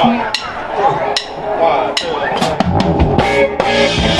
啊，这个。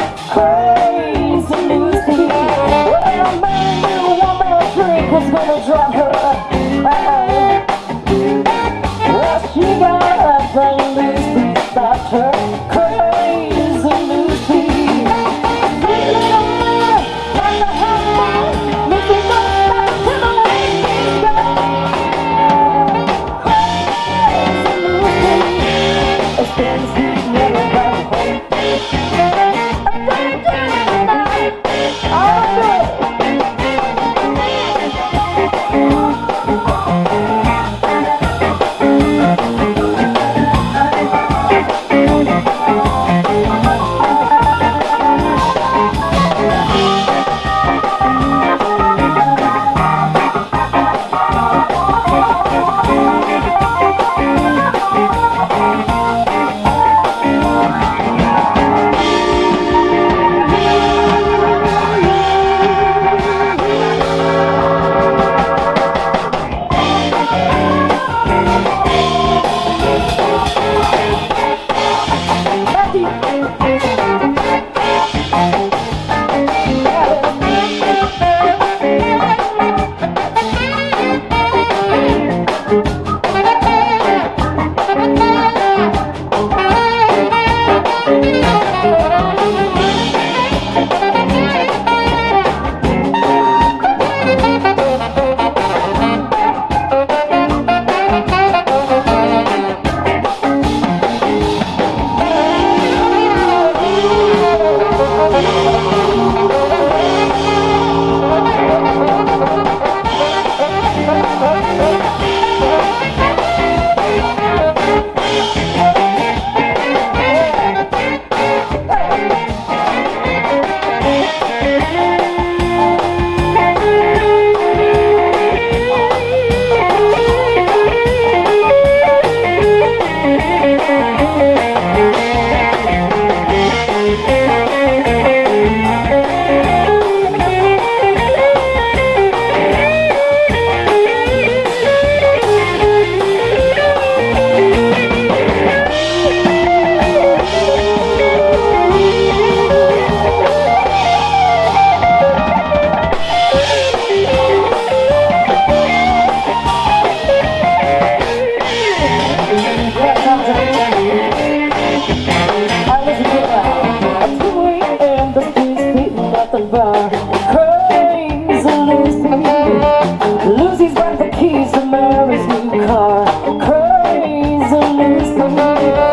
at the bar Cranes and Liz Lucy's got the keys to Mary's new car. Cranes and Liz